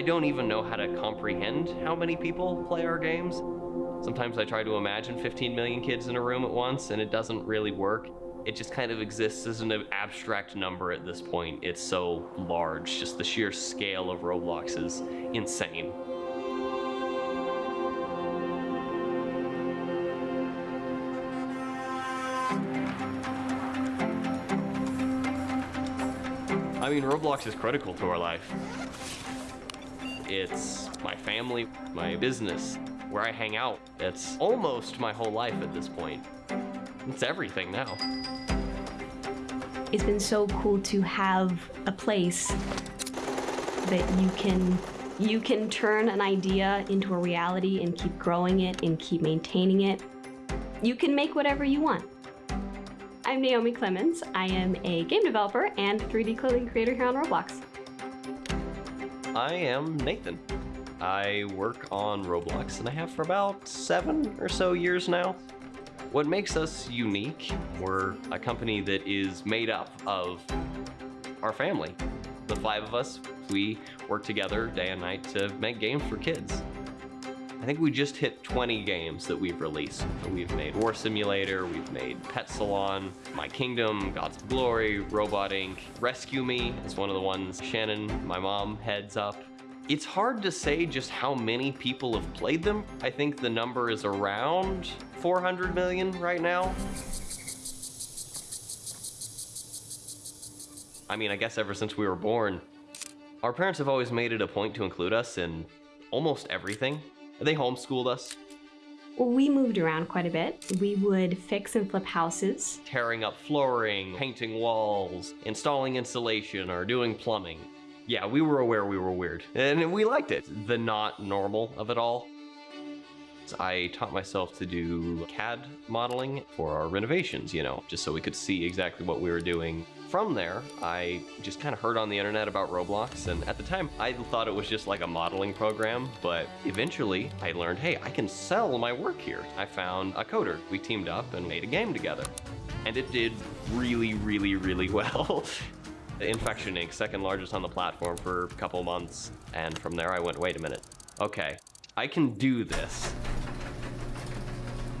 I don't even know how to comprehend how many people play our games. Sometimes I try to imagine 15 million kids in a room at once, and it doesn't really work. It just kind of exists as an abstract number at this point. It's so large, just the sheer scale of Roblox is insane. I mean, Roblox is critical to our life. It's my family, my business, where I hang out. It's almost my whole life at this point. It's everything now. It's been so cool to have a place that you can you can turn an idea into a reality and keep growing it and keep maintaining it. You can make whatever you want. I'm Naomi Clemens. I am a game developer and 3D clothing creator here on Roblox. I am Nathan. I work on Roblox and I have for about seven or so years now. What makes us unique, we're a company that is made up of our family. The five of us, we work together day and night to make games for kids. I think we just hit 20 games that we've released. We've made War Simulator, we've made Pet Salon, My Kingdom, Gods of Glory, Robot Inc., Rescue Me is one of the ones Shannon, my mom, heads up. It's hard to say just how many people have played them. I think the number is around 400 million right now. I mean, I guess ever since we were born. Our parents have always made it a point to include us in almost everything. They homeschooled us. Well, we moved around quite a bit. We would fix and flip houses. Tearing up flooring, painting walls, installing insulation, or doing plumbing. Yeah, we were aware we were weird, and we liked it. The not normal of it all. I taught myself to do CAD modeling for our renovations, you know, just so we could see exactly what we were doing. From there, I just kind of heard on the internet about Roblox, and at the time, I thought it was just like a modeling program, but eventually I learned, hey, I can sell my work here. I found a coder. We teamed up and made a game together. And it did really, really, really well. Infection Inc., second largest on the platform for a couple months. And from there I went, wait a minute. Okay, I can do this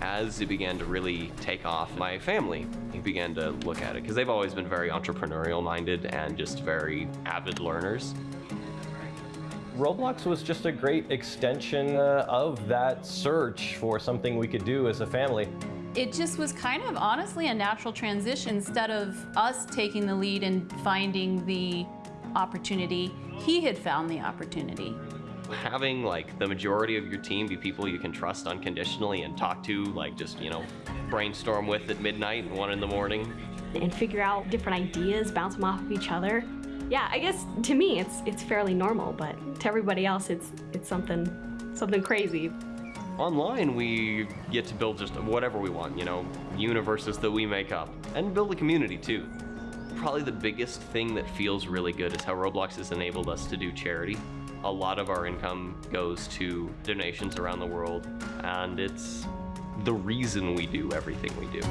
as it began to really take off, my family began to look at it because they've always been very entrepreneurial minded and just very avid learners. Roblox was just a great extension uh, of that search for something we could do as a family. It just was kind of honestly a natural transition. Instead of us taking the lead and finding the opportunity, he had found the opportunity having like the majority of your team be people you can trust unconditionally and talk to, like just, you know, brainstorm with at midnight and one in the morning. And figure out different ideas, bounce them off of each other. Yeah, I guess to me it's it's fairly normal, but to everybody else it's it's something something crazy. Online, we get to build just whatever we want, you know, universes that we make up, and build a community too. Probably the biggest thing that feels really good is how Roblox has enabled us to do charity a lot of our income goes to donations around the world, and it's the reason we do everything we do.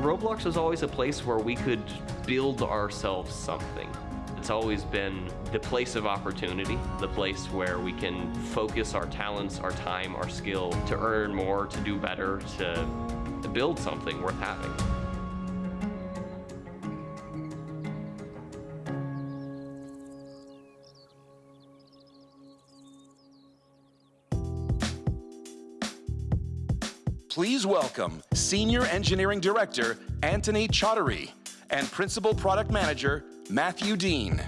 Roblox was always a place where we could build ourselves something. It's always been the place of opportunity, the place where we can focus our talents, our time, our skill to earn more, to do better, to, build something worth having. Please welcome Senior Engineering Director Anthony Chaudhary and Principal Product Manager Matthew Dean.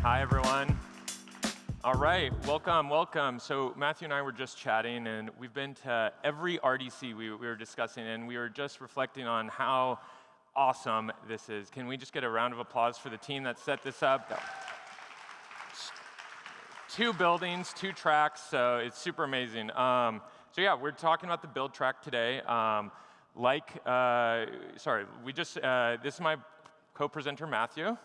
Hi, everyone. All right, welcome, welcome. So Matthew and I were just chatting, and we've been to every RDC we, we were discussing, and we were just reflecting on how awesome this is. Can we just get a round of applause for the team that set this up? Two buildings, two tracks, so it's super amazing. Um, so yeah, we're talking about the build track today. Um, like, uh, sorry, we just, uh, this is my co-presenter, Matthew,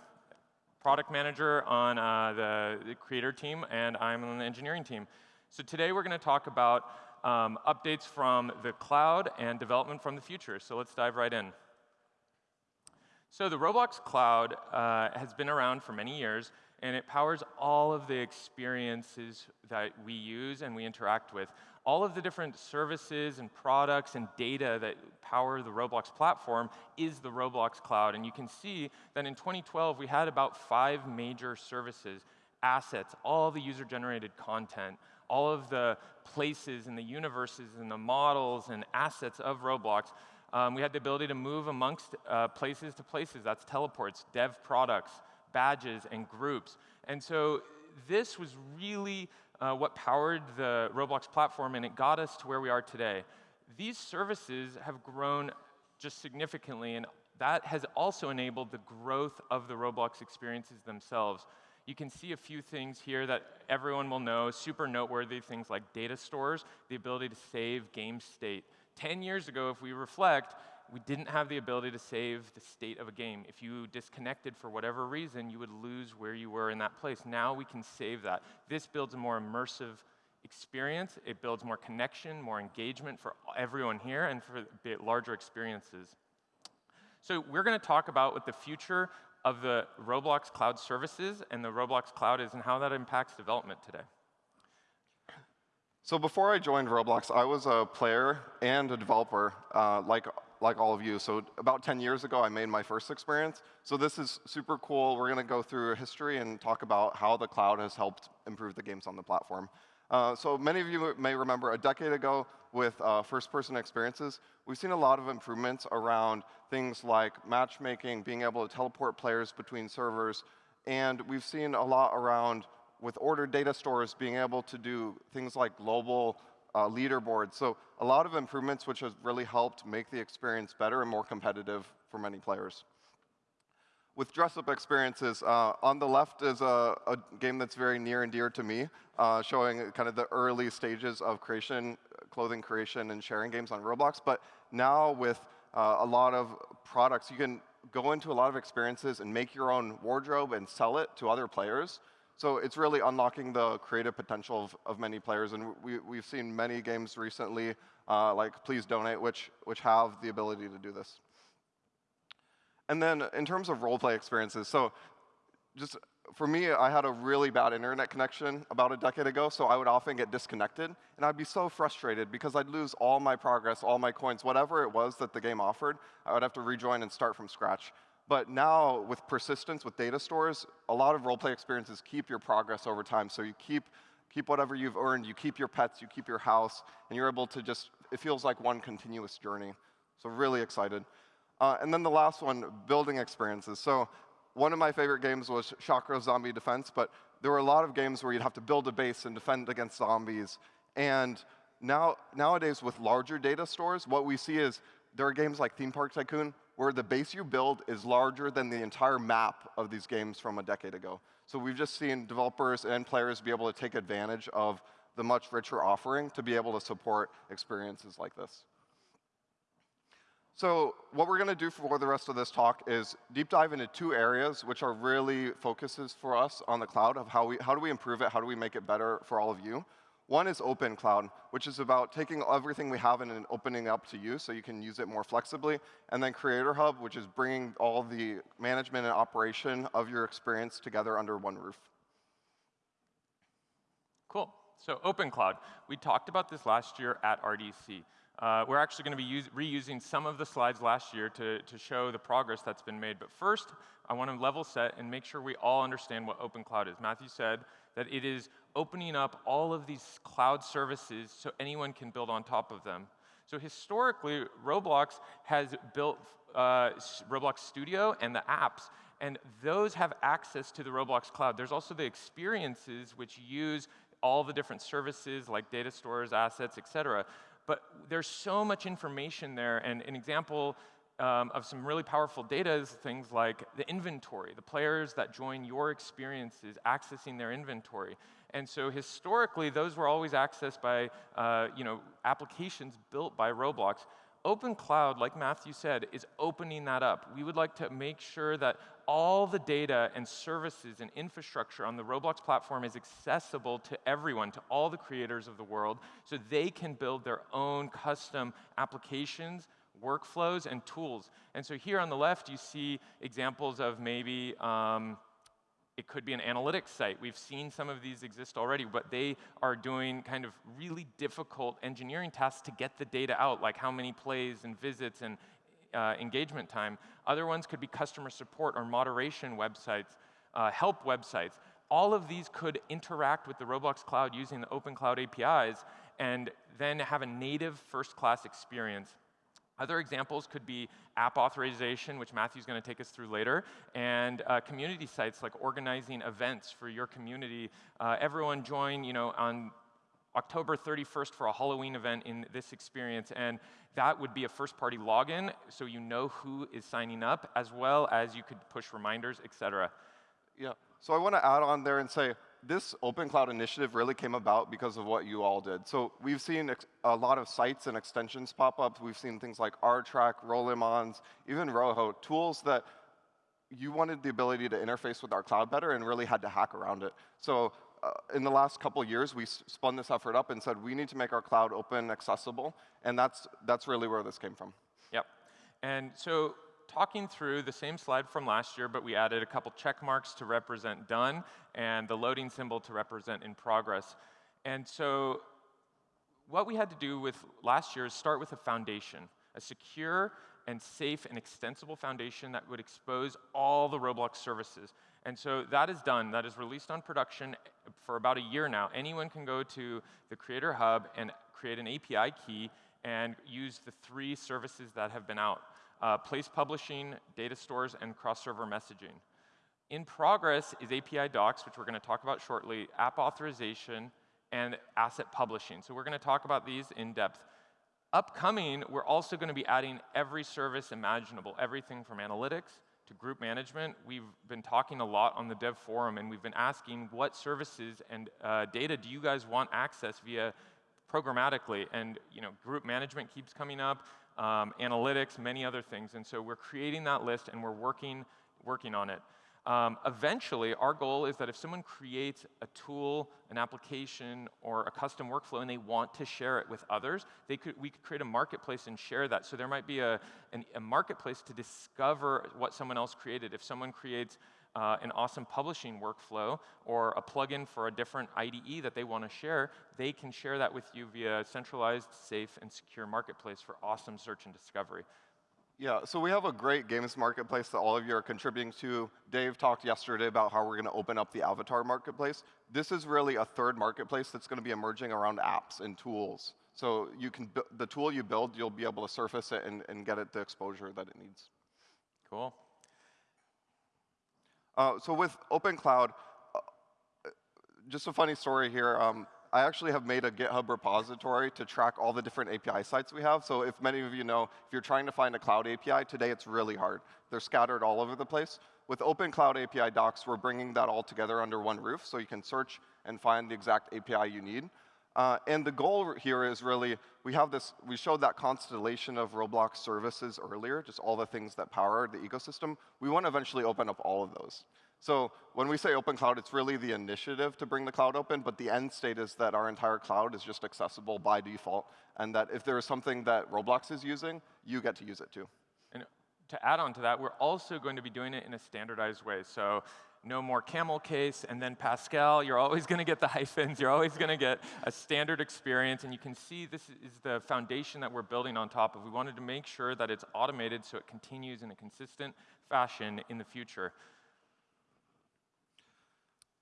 product manager on uh, the, the, creator team, and I'm on the engineering team. So today we're going to talk about um, updates from the cloud and development from the future. So let's dive right in. So the Roblox Cloud uh, has been around for many years, and it powers all of the experiences that we use and we interact with. All of the different services and products and data that power the Roblox platform is the Roblox Cloud. And you can see that in 2012, we had about five major services, assets, all the user-generated content, all of the places and the universes and the models and assets of Roblox. Um, we had the ability to move amongst uh, places to places. That's teleports, dev products, badges, and groups. And so this was really uh, what powered the Roblox platform, and it got us to where we are today. These services have grown just significantly, and that has also enabled the growth of the Roblox experiences themselves. You can see a few things here that everyone will know, super noteworthy things like data stores, the ability to save game state. 10 years ago, if we reflect, we didn't have the ability to save the state of a game. If you disconnected for whatever reason, you would lose where you were in that place. Now we can save that. This builds a more immersive experience. It builds more connection, more engagement for everyone here and for larger experiences. So we're going to talk about what the future of the Roblox Cloud services and the Roblox Cloud is and how that impacts development today. So before I joined Roblox, I was a player and a developer, uh, like like all of you. So about 10 years ago, I made my first experience. So this is super cool. We're going to go through a history and talk about how the cloud has helped improve the games on the platform. Uh, so many of you may remember a decade ago with uh, first-person experiences, we've seen a lot of improvements around things like matchmaking, being able to teleport players between servers, and we've seen a lot around with ordered data stores being able to do things like global uh, leaderboards. So a lot of improvements which has really helped make the experience better and more competitive for many players. With dress-up experiences, uh, on the left is a, a, game that's very near and dear to me, uh, showing kind of the early stages of creation, clothing creation, and sharing games on Roblox. But now with uh, a lot of products, you can go into a lot of experiences and make your own wardrobe and sell it to other players. So it's really unlocking the creative potential of, of many players. And we, we've seen many games recently, uh, like Please Donate, which, which have the ability to do this. And then in terms of role-play experiences, so just for me, I had a really bad internet connection about a decade ago, so I would often get disconnected, and I'd be so frustrated because I'd lose all my progress, all my coins, whatever it was that the game offered, I would have to rejoin and start from scratch. But now, with persistence, with data stores, a lot of role-play experiences keep your progress over time. So you keep, keep whatever you've earned, you keep your pets, you keep your house, and you're able to just, it feels like one continuous journey. So really excited. Uh, and then the last one, building experiences. So one of my favorite games was Chakra Zombie Defense, but there were a lot of games where you'd have to build a base and defend against zombies. And now, nowadays, with larger data stores, what we see is there are games like Theme Park Tycoon where the base you build is larger than the entire map of these games from a decade ago. So we've just seen developers and players be able to take advantage of the much richer offering to be able to support experiences like this. So what we're going to do for the rest of this talk is deep dive into two areas which are really focuses for us on the cloud of how, we, how do we improve it, how do we make it better for all of you. One is Open Cloud, which is about taking everything we have and opening up to you so you can use it more flexibly. And then Creator Hub, which is bringing all the management and operation of your experience together under one roof. Cool. So Open Cloud. We talked about this last year at RDC. Uh, we're actually going to be reusing some of the slides last year to, to show the progress that's been made. But first, I want to level set and make sure we all understand what Open Cloud is. Matthew said that it is opening up all of these cloud services so anyone can build on top of them. So historically, Roblox has built uh, Roblox Studio and the apps, and those have access to the Roblox cloud. There's also the experiences which use all the different services like data stores, assets, et cetera. But there's so much information there, and an example um, of some really powerful data is things like the inventory, the players that join your experiences accessing their inventory. And so historically, those were always accessed by uh, you know, applications built by Roblox. Open Cloud, like Matthew said, is opening that up. We would like to make sure that all the data and services and infrastructure on the Roblox platform is accessible to everyone, to all the creators of the world, so they can build their own custom applications, workflows and tools. And so here on the left, you see examples of maybe um, it could be an analytics site. We've seen some of these exist already, but they are doing kind of really difficult engineering tasks to get the data out, like how many plays and visits and uh, engagement time. Other ones could be customer support or moderation websites, uh, help websites. All of these could interact with the Roblox Cloud using the Open Cloud APIs and then have a native first-class experience. Other examples could be app authorization, which Matthew's going to take us through later, and uh, community sites like organizing events for your community. Uh, everyone join, you know, on October 31st for a Halloween event in this experience, and that would be a first-party login, so you know who is signing up, as well as you could push reminders, et cetera. Yeah. So I want to add on there and say this Open Cloud initiative really came about because of what you all did. So we've seen a lot of sites and extensions pop up. We've seen things like RTrack, Rolimons, even Rojo, tools that you wanted the ability to interface with our cloud better and really had to hack around it. So uh, in the last couple years, we spun this effort up and said, we need to make our cloud open, accessible, and that's, that's really where this came from. Yep. And so talking through the same slide from last year, but we added a couple check marks to represent done and the loading symbol to represent in progress. And so what we had to do with last year is start with a foundation, a secure and safe and extensible foundation that would expose all the Roblox services. And so that is done. That is released on production for about a year now. Anyone can go to the Creator Hub and create an API key and use the three services that have been out uh, place publishing, data stores, and cross-server messaging. In progress is API docs, which we're going to talk about shortly, app authorization, and asset publishing. So we're going to talk about these in depth. Upcoming, we're also going to be adding every service imaginable, everything from analytics to group management. We've been talking a lot on the dev forum, and we've been asking what services and uh, data do you guys want access via programmatically? And you know, group management keeps coming up um, analytics, many other things. And so we're creating that list and we're working, working on it. Um, eventually, our goal is that if someone creates a tool, an application, or a custom workflow and they want to share it with others, they could, we could create a marketplace and share that. So there might be a, an, a marketplace to discover what someone else created. If someone creates uh, an awesome publishing workflow or a plugin for a different IDE that they want to share, they can share that with you via a centralized, safe, and secure marketplace for awesome search and discovery. Yeah, so we have a great games marketplace that all of you are contributing to. Dave talked yesterday about how we're going to open up the avatar marketplace. This is really a third marketplace that's going to be emerging around apps and tools. So you can the tool you build, you'll be able to surface it and, and get it the exposure that it needs. Cool. Uh, so with Open Cloud, uh, just a funny story here. Um, I actually have made a GitHub repository to track all the different API sites we have. So if many of you know, if you're trying to find a cloud API, today it's really hard. They're scattered all over the place. With Open Cloud API docs, we're bringing that all together under one roof so you can search and find the exact API you need. Uh, and the goal here is really, we have this, we showed that constellation of Roblox services earlier, just all the things that power the ecosystem. We want to eventually open up all of those. So when we say open cloud, it's really the initiative to bring the cloud open, but the end state is that our entire cloud is just accessible by default, and that if there is something that Roblox is using, you get to use it too. And to add on to that, we're also going to be doing it in a standardized way. So no more camel case, and then Pascal. You're always going to get the hyphens. You're always going to get a standard experience. And you can see this is the foundation that we're building on top of. We wanted to make sure that it's automated so it continues in a consistent fashion in the future.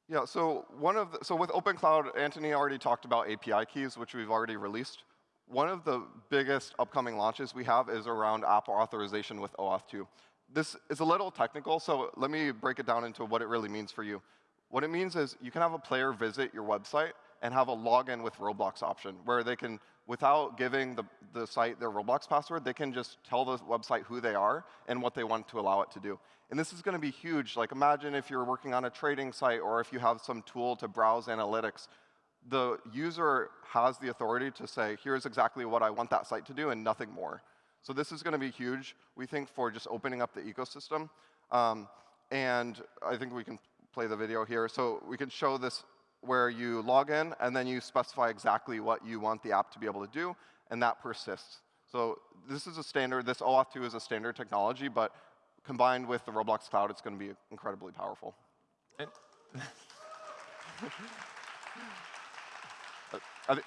Yeah, so one of the, so with Open Cloud, Anthony already talked about API keys, which we've already released. One of the biggest upcoming launches we have is around app authorization with OAuth 2 this is a little technical, so let me break it down into what it really means for you. What it means is you can have a player visit your website and have a login with Roblox option, where they can, without giving the, the site their Roblox password, they can just tell the website who they are and what they want to allow it to do. And this is going to be huge. Like imagine if you're working on a trading site or if you have some tool to browse analytics. The user has the authority to say, here's exactly what I want that site to do and nothing more. So this is going to be huge, we think, for just opening up the ecosystem. Um, and I think we can play the video here. So we can show this where you log in, and then you specify exactly what you want the app to be able to do, and that persists. So this is a standard, this OAuth 2 is a standard technology, but combined with the Roblox Cloud, it's going to be incredibly powerful. I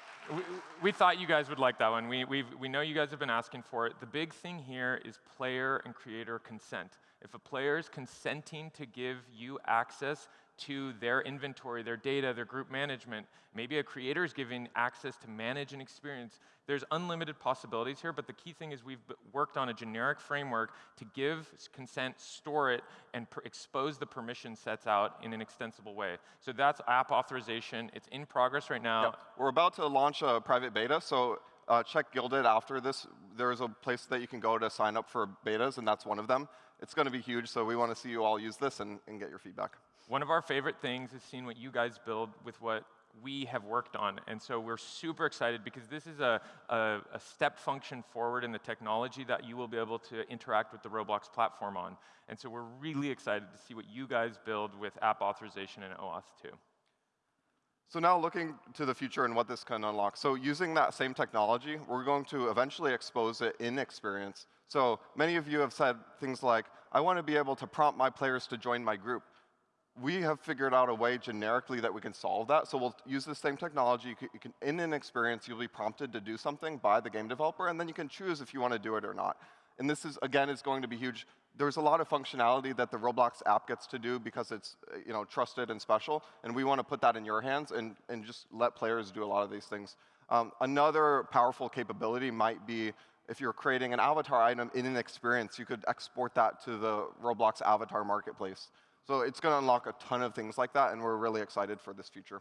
We, thought you guys would like that one. We, we know you guys have been asking for it. The big thing here is player and creator consent. If a player is consenting to give you access to their inventory, their data, their group management, maybe a creator is giving access to manage an experience, there's unlimited possibilities here, but the key thing is we've worked on a generic framework to give consent, store it, and expose the permission sets out in an extensible way. So that's app authorization. It's in progress right now. Yep. We're about to launch a private beta, so uh, check Guilded after this. There's a place that you can go to sign up for betas, and that's one of them. It's going to be huge, so we want to see you all use this and, and get your feedback. One of our favorite things is seeing what you guys build with what we have worked on. And so we're super excited because this is a, a, a step function forward in the technology that you will be able to interact with the Roblox platform on. And so we're really excited to see what you guys build with app authorization and OAuth 2. So now looking to the future and what this can unlock. So using that same technology, we're going to eventually expose it in experience. So many of you have said things like, I want to be able to prompt my players to join my group. We have figured out a way generically that we can solve that. So we'll use the same technology. You can, you can, in an experience, you'll be prompted to do something by the game developer, and then you can choose if you want to do it or not. And this is, again, is going to be huge. There's a lot of functionality that the Roblox app gets to do because it's uh, you know, trusted and special, and we want to put that in your hands and, and just let players do a lot of these things. Um, another powerful capability might be if you're creating an avatar item in an experience, you could export that to the Roblox avatar marketplace. So it's going to unlock a ton of things like that, and we're really excited for this future.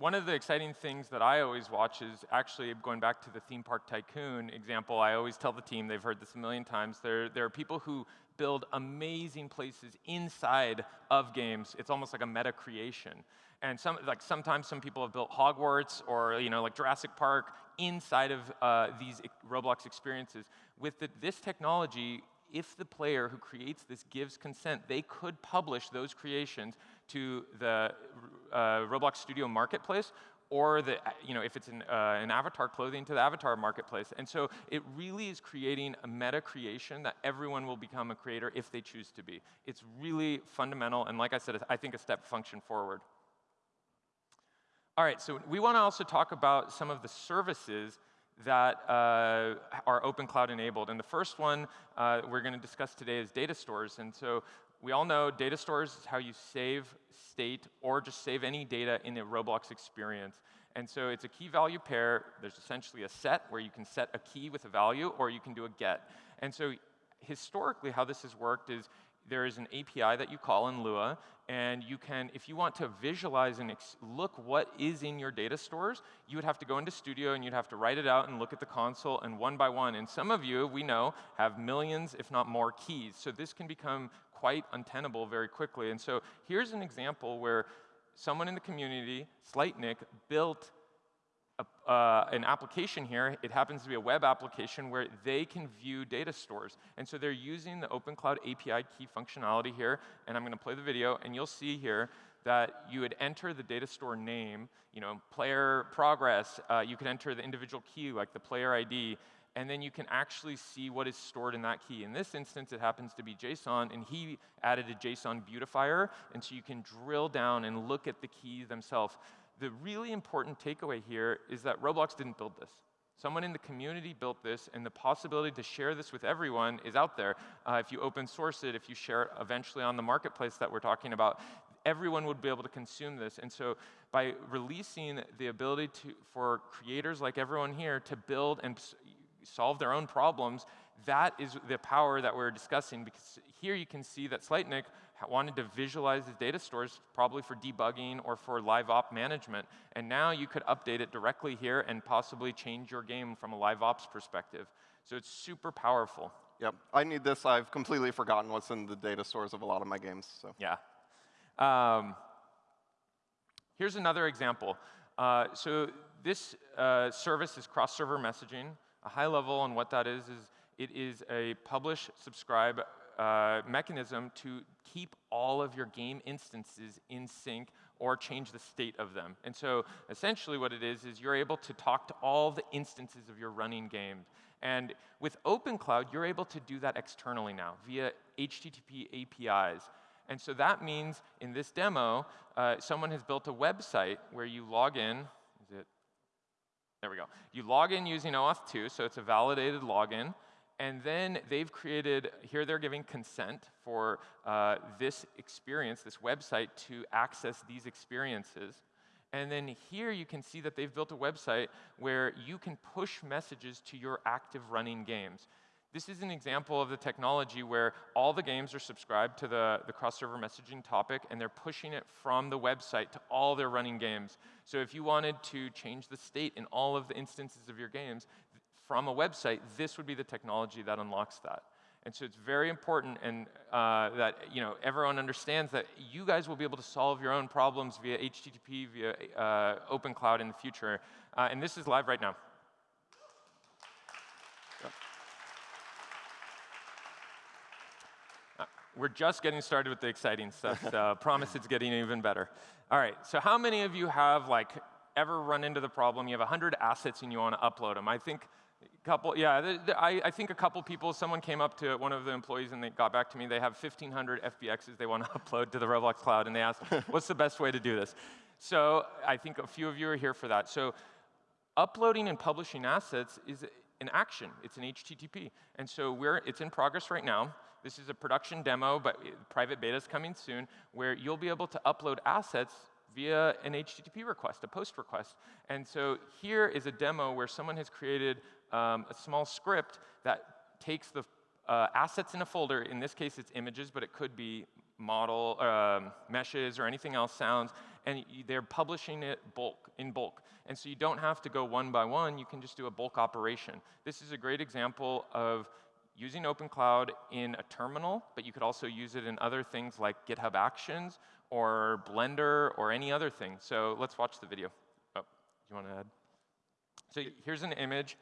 One of the exciting things that I always watch is actually going back to the theme park tycoon example. I always tell the team, they've heard this a million times. There, there are people who build amazing places inside of games. It's almost like a meta creation. And some, like sometimes some people have built Hogwarts or you know, like Jurassic Park inside of uh, these Roblox experiences. With the, this technology, if the player who creates this gives consent, they could publish those creations to the uh, Roblox Studio Marketplace, or the, you know, if it's an, uh, an avatar clothing to the avatar marketplace. And so it really is creating a meta creation that everyone will become a creator if they choose to be. It's really fundamental, and like I said, I think a step function forward. All right, so we want to also talk about some of the services that uh, are open cloud enabled. And the first one uh, we're going to discuss today is data stores. And so we all know data stores is how you save state or just save any data in a Roblox experience. And so it's a key value pair. There's essentially a set where you can set a key with a value or you can do a get. And so historically how this has worked is there is an API that you call in Lua, and you can, if you want to visualize and look what is in your data stores, you would have to go into Studio and you'd have to write it out and look at the console and one by one. And some of you, we know, have millions, if not more, keys. So this can become quite untenable very quickly. And so here's an example where someone in the community, Slightnick, built a, uh, an application here. It happens to be a web application where they can view data stores. And so they're using the Open Cloud API key functionality here. And I'm going to play the video, and you'll see here that you would enter the data store name, you know, player progress. Uh, you could enter the individual key, like the player ID. And then you can actually see what is stored in that key. In this instance, it happens to be JSON, and he added a JSON beautifier. And so you can drill down and look at the keys themselves the really important takeaway here is that Roblox didn't build this. Someone in the community built this, and the possibility to share this with everyone is out there. Uh, if you open source it, if you share it eventually on the marketplace that we're talking about, everyone would be able to consume this. And so by releasing the ability to, for creators like everyone here to build and solve their own problems, that is the power that we're discussing because here you can see that Slightnick wanted to visualize his data stores probably for debugging or for live op management. And now you could update it directly here and possibly change your game from a live ops perspective. So it's super powerful. Yep, I need this. I've completely forgotten what's in the data stores of a lot of my games. So Yeah. Um, here's another example. Uh, so this uh, service is cross-server messaging. A high level on what that is is it is a publish, subscribe uh, mechanism to keep all of your game instances in sync or change the state of them. And so essentially what it is, is you're able to talk to all the instances of your running game. And with OpenCloud, you're able to do that externally now via HTTP APIs. And so that means in this demo, uh, someone has built a website where you log in. There we go. You log in using OAuth 2, so it's a validated login. And then they've created, here they're giving consent for uh, this experience, this website, to access these experiences. And then here you can see that they've built a website where you can push messages to your active running games. This is an example of the technology where all the games are subscribed to the, the cross-server messaging topic, and they're pushing it from the website to all their running games. So if you wanted to change the state in all of the instances of your games from a website, this would be the technology that unlocks that. And so it's very important and uh, that you know everyone understands that you guys will be able to solve your own problems via HTTP, via uh, OpenCloud in the future. Uh, and this is live right now. We're just getting started with the exciting stuff. So promise it's getting even better. All right, so how many of you have like ever run into the problem you have 100 assets and you want to upload them? I think a couple, yeah, the, the, I, I, think a couple people, someone came up to one of the employees and they got back to me. They have 1,500 FBXs they want to upload to the Roblox cloud, and they asked, what's the best way to do this? So I think a few of you are here for that. So uploading and publishing assets is an action. It's an HTTP. And so we're, it's in progress right now. This is a production demo, but private beta is coming soon, where you'll be able to upload assets via an HTTP request, a post request. And so here is a demo where someone has created um, a small script that takes the uh, assets in a folder. In this case, it's images, but it could be model, um, meshes, or anything else, sounds, and they're publishing it bulk, in bulk. And so you don't have to go one by one, you can just do a bulk operation. This is a great example of using OpenCloud in a terminal, but you could also use it in other things like GitHub Actions or Blender or any other thing. So let's watch the video. Oh, you want to add? So here's an image.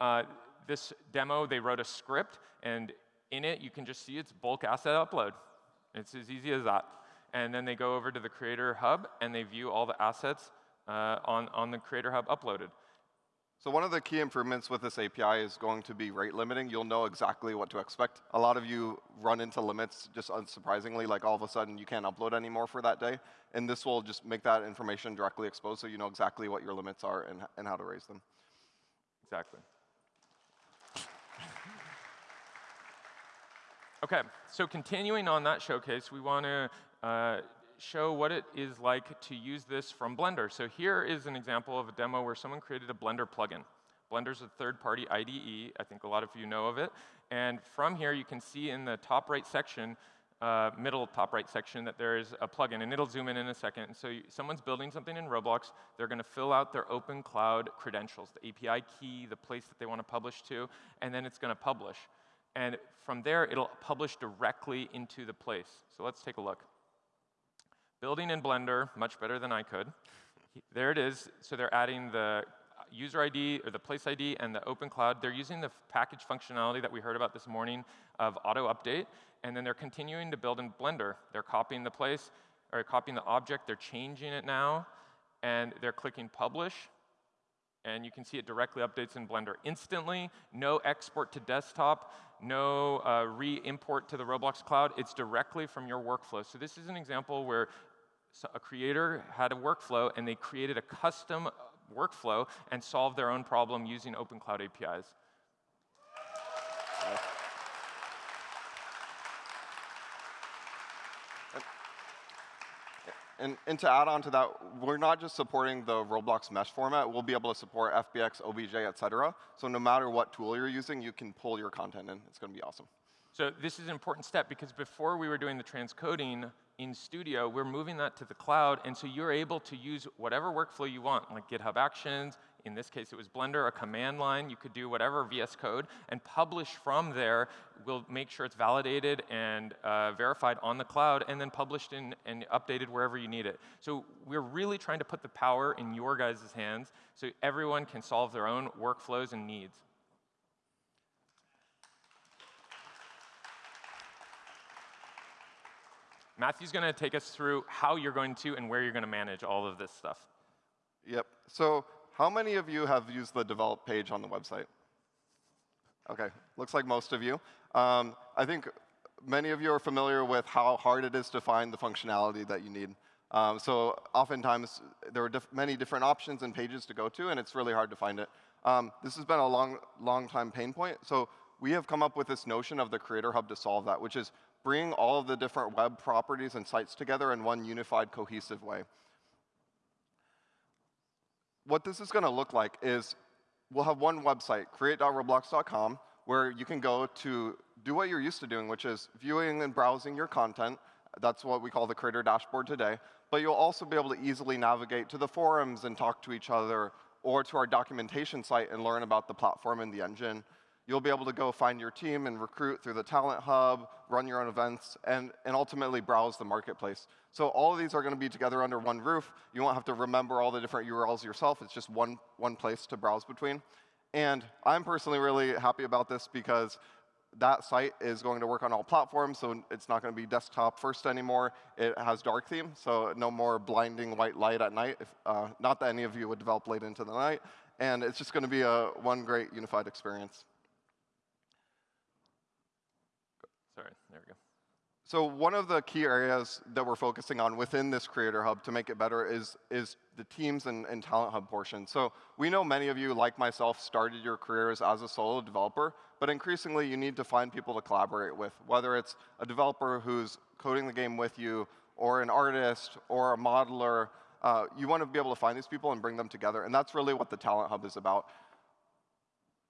Uh, this demo, they wrote a script, and in it, you can just see it's bulk asset upload. It's as easy as that. And then they go over to the Creator Hub, and they view all the assets uh, on, on the Creator Hub uploaded. So one of the key improvements with this API is going to be rate limiting. You'll know exactly what to expect. A lot of you run into limits just unsurprisingly, like all of a sudden you can't upload anymore for that day. And this will just make that information directly exposed so you know exactly what your limits are and, and how to raise them. Exactly. okay, so continuing on that showcase, we want to uh, show what it is like to use this from Blender. So here is an example of a demo where someone created a Blender plugin. Blender's a third-party IDE. I think a lot of you know of it. And from here, you can see in the top right section, uh, middle top right section, that there is a plugin. And it'll zoom in in a second. So you, someone's building something in Roblox. They're going to fill out their open cloud credentials, the API key, the place that they want to publish to, and then it's going to publish. And from there, it'll publish directly into the place. So let's take a look. Building in Blender, much better than I could. There it is. So they're adding the user ID or the place ID and the open cloud. They're using the package functionality that we heard about this morning of auto update, and then they're continuing to build in Blender. They're copying the place or copying the object. They're changing it now, and they're clicking publish, and you can see it directly updates in Blender instantly. No export to desktop, no uh, re-import to the Roblox cloud. It's directly from your workflow. So this is an example where so a creator had a workflow and they created a custom uh, workflow and solved their own problem using open cloud APIs. And, and, to add on to that, we're not just supporting the Roblox mesh format. We'll be able to support FBX, OBJ, et cetera. So no matter what tool you're using, you can pull your content in. It's going to be awesome. So this is an important step because before we were doing the transcoding in Studio, we're moving that to the cloud, and so you're able to use whatever workflow you want, like GitHub Actions, in this case it was Blender, a command line, you could do whatever VS Code, and publish from there. We'll make sure it's validated and uh, verified on the cloud, and then published in, and updated wherever you need it. So we're really trying to put the power in your guys' hands so everyone can solve their own workflows and needs. Matthew's going to take us through how you're going to and where you're going to manage all of this stuff. Yep. So how many of you have used the develop page on the website? OK, looks like most of you. Um, I think many of you are familiar with how hard it is to find the functionality that you need. Um, so oftentimes, there are diff many different options and pages to go to, and it's really hard to find it. Um, this has been a long, long time pain point. So we have come up with this notion of the Creator Hub to solve that, which is bring all of the different web properties and sites together in one unified, cohesive way. What this is going to look like is we'll have one website, create.roblox.com, where you can go to do what you're used to doing, which is viewing and browsing your content. That's what we call the creator dashboard today. But you'll also be able to easily navigate to the forums and talk to each other, or to our documentation site and learn about the platform and the engine. You'll be able to go find your team and recruit through the Talent Hub, run your own events, and, and ultimately browse the marketplace. So all of these are going to be together under one roof. You won't have to remember all the different URLs yourself. It's just one, one place to browse between. And I'm personally really happy about this because that site is going to work on all platforms, so it's not going to be desktop first anymore. It has dark theme, so no more blinding white light at night. If, uh, not that any of you would develop late into the night. And it's just going to be a one great unified experience. Sorry, there we go. So one of the key areas that we're focusing on within this Creator Hub to make it better is, is the teams and, and Talent Hub portion. So we know many of you, like myself, started your careers as a solo developer, but increasingly you need to find people to collaborate with, whether it's a developer who's coding the game with you, or an artist, or a modeler. Uh, you want to be able to find these people and bring them together, and that's really what the Talent Hub is about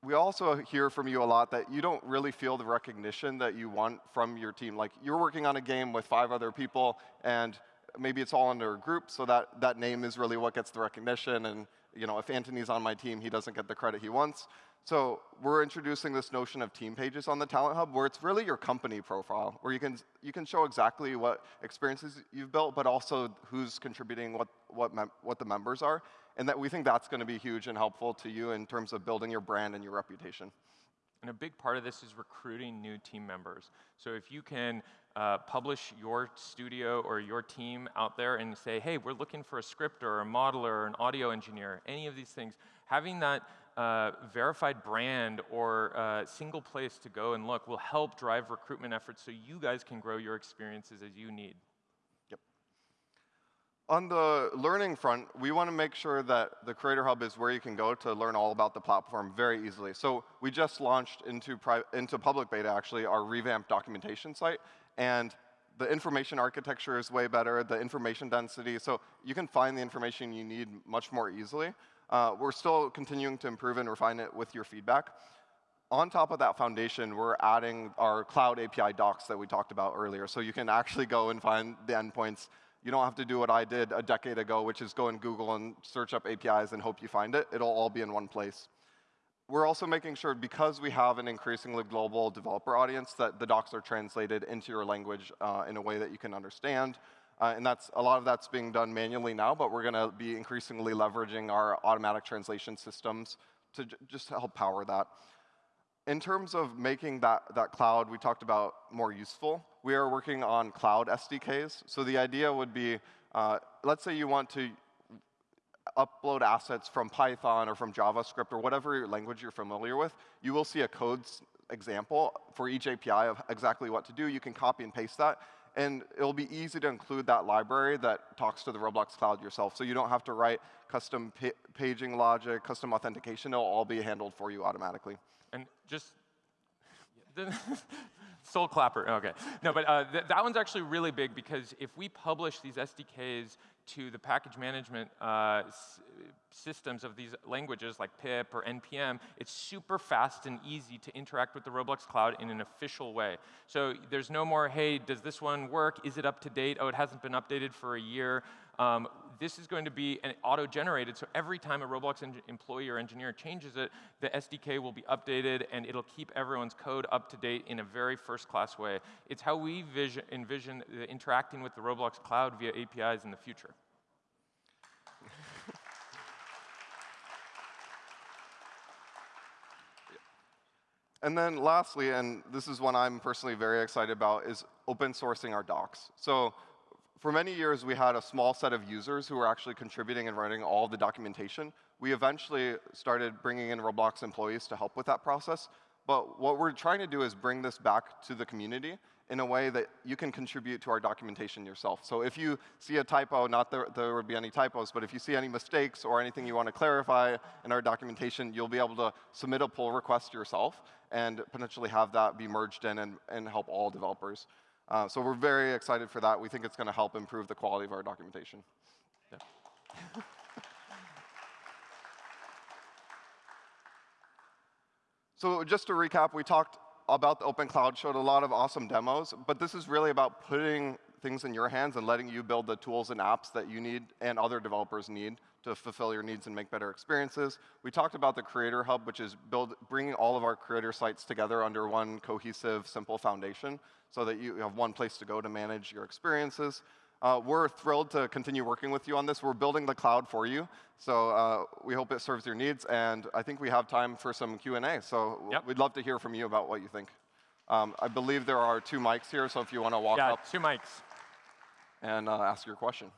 we also hear from you a lot that you don't really feel the recognition that you want from your team. Like you're working on a game with five other people, and maybe it's all under a group, so that, that name is really what gets the recognition. And you know, if Anthony's on my team, he doesn't get the credit he wants. So we're introducing this notion of team pages on the Talent Hub, where it's really your company profile, where you can you can show exactly what experiences you've built, but also who's contributing, what what what the members are and that we think that's going to be huge and helpful to you in terms of building your brand and your reputation. And a big part of this is recruiting new team members. So if you can uh, publish your studio or your team out there and say, hey, we're looking for a scripter, or a modeler, or an audio engineer, any of these things, having that uh, verified brand or uh, single place to go and look will help drive recruitment efforts so you guys can grow your experiences as you need. On the learning front, we want to make sure that the Creator Hub is where you can go to learn all about the platform very easily. So we just launched into, into public beta, actually, our revamped documentation site. And the information architecture is way better, the information density. So you can find the information you need much more easily. Uh, we're still continuing to improve and refine it with your feedback. On top of that foundation, we're adding our cloud API docs that we talked about earlier. So you can actually go and find the endpoints you don't have to do what I did a decade ago, which is go in Google and search up APIs and hope you find it. It'll all be in one place. We're also making sure, because we have an increasingly global developer audience, that the docs are translated into your language uh, in a way that you can understand. Uh, and that's a lot of that's being done manually now, but we're going to be increasingly leveraging our automatic translation systems to just help power that. In terms of making that, that cloud we talked about more useful, we are working on cloud SDKs. So the idea would be, uh, let's say you want to upload assets from Python or from JavaScript or whatever language you're familiar with, you will see a code example for each API of exactly what to do. You can copy and paste that. And it'll be easy to include that library that talks to the Roblox Cloud yourself. So you don't have to write custom paging logic, custom authentication. It'll all be handled for you automatically. And just soul clapper. Okay. No, but uh, th that one's actually really big because if we publish these SDKs to the package management uh, systems of these languages like pip or npm, it's super fast and easy to interact with the Roblox cloud in an official way. So there's no more, hey, does this one work? Is it up to date? Oh, it hasn't been updated for a year. Um, this is going to be auto-generated, so every time a Roblox employee or engineer changes it, the SDK will be updated, and it'll keep everyone's code up to date in a very first-class way. It's how we vision, envision interacting with the Roblox cloud via APIs in the future. And then lastly, and this is one I'm personally very excited about, is open sourcing our docs. So for many years, we had a small set of users who were actually contributing and writing all the documentation. We eventually started bringing in Roblox employees to help with that process. But what we're trying to do is bring this back to the community in a way that you can contribute to our documentation yourself. So if you see a typo, not that there would be any typos, but if you see any mistakes or anything you want to clarify in our documentation, you'll be able to submit a pull request yourself and potentially have that be merged in and, and help all developers. Uh, so we're very excited for that. We think it's going to help improve the quality of our documentation. Yeah. so just to recap, we talked about the Open Cloud, showed a lot of awesome demos, but this is really about putting things in your hands and letting you build the tools and apps that you need and other developers need to fulfill your needs and make better experiences. We talked about the Creator Hub, which is build, bringing all of our creator sites together under one cohesive, simple foundation so that you have one place to go to manage your experiences. Uh, we're thrilled to continue working with you on this. We're building the cloud for you, so uh, we hope it serves your needs. And I think we have time for some Q&A, so Yep. we'd love to hear from you about what you think. Um, I believe there are two mics here, so if you want to walk Yeah, up two mics. And uh, ask your question.